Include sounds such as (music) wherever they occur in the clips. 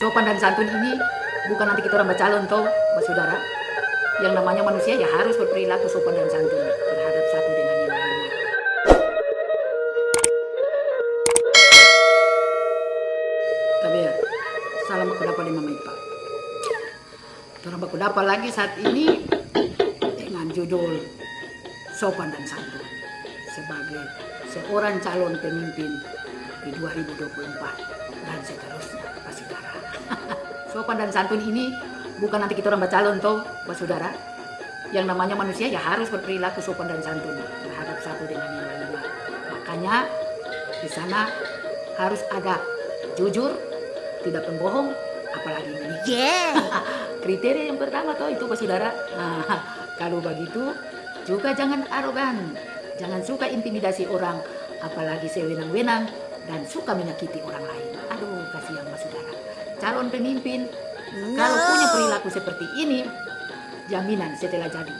sopan dan santun ini bukan nanti kita orang calon toh, Mbak Saudara. Yang namanya manusia ya harus berperilaku sopan dan santun terhadap satu dengan yang lainnya. Tapi ya, salam aku dapat di Mama Ipa. Orang aku dapat lagi saat ini dengan judul sopan dan santun sebagai seorang calon pemimpin di 2024 dan seterusnya Pak Saudara. (laughs) Sopan dan santun ini bukan nanti kita orang calon toh Pak Saudara. Yang namanya manusia ya harus berperilaku sopan dan santun terhadap satu dengan yang lainnya. Makanya di sana harus ada jujur, tidak pembohong, apalagi ini. Yeah. (laughs) Kriteria yang pertama toh itu Pak Saudara. Nah, (laughs) kalau begitu juga jangan arogan, jangan suka intimidasi orang, apalagi sewenang-wenang dan suka menyakiti orang lain. Aduh, kasihan Mas Saudara. Calon pemimpin kalau punya perilaku seperti ini, jaminan setelah jadi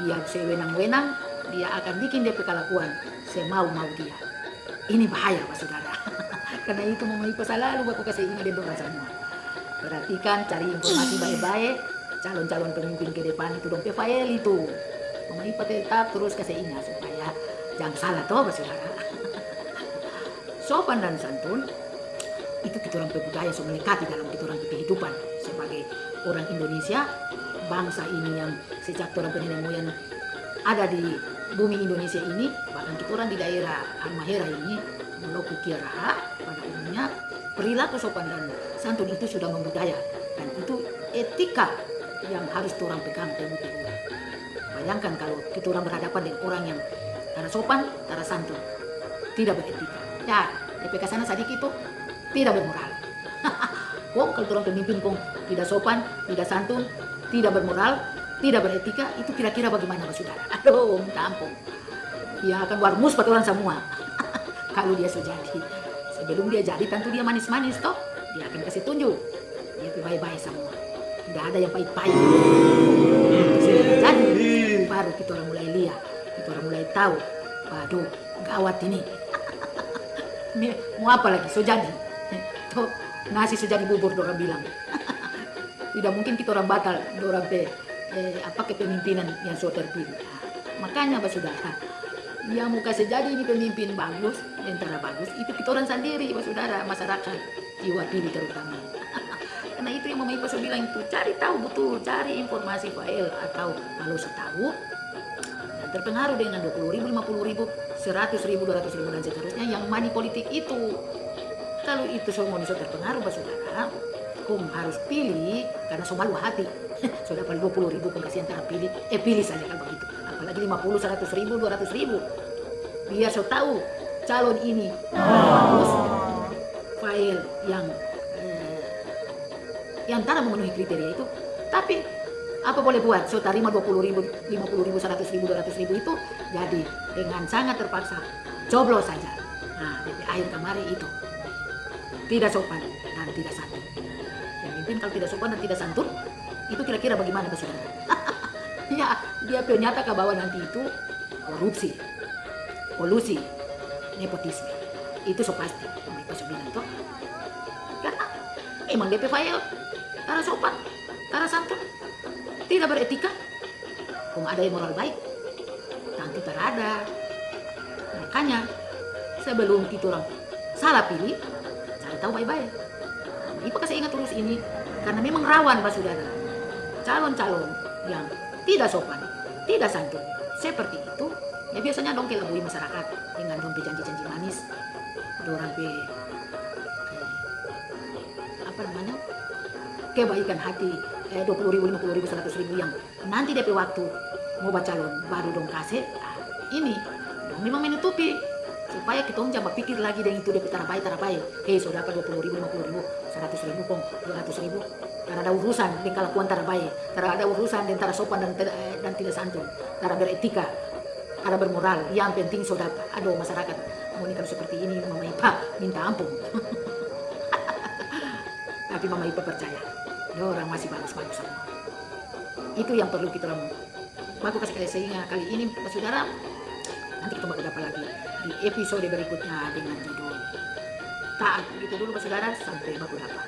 dia sewenang-wenang, dia akan bikin dia kelakuan semau-mau dia. Ini bahaya Pak Saudara. (laughs) Karena itu Mama Ipa selalu aku kasih ingat dia orang semua. Perhatikan, cari informasi baik-baik. Calon-calon pemimpin ke depan itu dong PFL itu. Mama Ipa tetap terus kasih ingat supaya jangan salah toh Pak Saudara. (laughs) Sopan dan santun itu kita orang budaya so melekati dalam kita kehidupan sebagai orang Indonesia bangsa ini yang sejak orang nenek moyang ada di bumi Indonesia ini bahkan kita orang di daerah Halmahera ini Maluku Kiara pada umumnya perilaku sopan dan santun itu sudah membudaya. Dan itu etika yang harus orang pegang teguh-teguh bayangkan kalau kita orang berhadapan dengan orang yang tara sopan, tara santun tidak beretika ya DPK sana sedikit itu tidak bermoral. (laughs) kong kalau orang pemimpin kong tidak sopan, tidak santun, tidak bermoral, tidak beretika, itu kira-kira bagaimana Mas Saudara? (laughs) Aduh, minta ampun. Dia akan warmus pada orang semua. (laughs) kalau dia jadi. Sebelum dia jadi tentu dia manis-manis toh. Dia akan kasih tunjuk. Dia baik-baik semua. Tidak ada yang pahit-pahit. Jadi, baru kita orang mulai lihat. Kita orang mulai tahu. Waduh, gawat ini. Mau apa lagi? So jadi. Nasi sudah dibubur orang bilang. (laughs) Tidak mungkin kita orang batal orang pe eh, apa kepemimpinan yang sudah terpilih. Makanya Pak Saudara, yang muka sejadi ini pemimpin bagus, tentara bagus, itu kita orang sendiri Pak Saudara, masyarakat jiwa pilih terutama. (laughs) Karena itu yang Mama Ipa bilang itu, cari tahu betul, cari informasi file atau kalau setahu terpengaruh dengan 20 ribu, 50 ribu, 100 ribu, 200 ribu dan seterusnya yang money politik itu kalau itu semua bisa terpengaruh Pak Saudara, kum harus pilih karena semua malu hati. (laughs) Sudah dapat 20 ribu kum kasih antara pilih, eh pilih saja kalau begitu. Apalagi 50, 100 ribu, 200 ribu. Biar so tahu calon ini harus file yang eh, yang tanah memenuhi kriteria itu. Tapi apa boleh buat? So terima 20 ribu, 50 ribu, 100 ribu, 200 ribu itu jadi dengan sangat terpaksa coblos saja. Nah, di akhir kemarin itu tidak sopan dan tidak santun. Yang pimpin kalau tidak sopan dan tidak santun, itu kira-kira bagaimana Pak Saudara? (laughs) ya, dia ternyata ke bawah nanti itu korupsi, kolusi, nepotisme. Itu so pasti, Pak bilang toh. Karena emang DP file, cara sopan, cara santun, tidak beretika. Kok ada yang moral baik, nanti terada. Makanya sebelum kita orang salah pilih, cari tahu baik-baik. Nah, Ipa kasih ingat terus ini karena memang rawan Pak Saudara. Calon-calon yang tidak sopan, tidak santun seperti itu, ya biasanya dong kelabui masyarakat dengan dong janji-janji manis, dorang pe eh, apa namanya kebaikan hati eh, 20 ribu, 50 ribu, 100 ribu yang nanti DP waktu mau baca calon baru dong kasih. Ah, ini dong memang menutupi supaya kita jangan pikir lagi dengan itu DP tarabai tarabai hei sudah dapat 20 ribu 50 ribu 100 ribu kong 200 ribu. Karena ada urusan dengan kelakuan tarabai karena ada urusan dengan tara sopan dan, eh, dan tidak santun. Tara beretika ada bermoral. Yang penting sudah aduh masyarakat mau ini kalau seperti ini Mama Ipa minta ampun. (laughs) Tapi Mama Ipa percaya orang masih bagus-bagus semua itu yang perlu kita lakukan aku kasih kali sehingga kali ini Saudara. Nanti kita bakal dapat lagi? Di episode berikutnya dengan judul taat gitu dulu Saudara sampai baku dapat.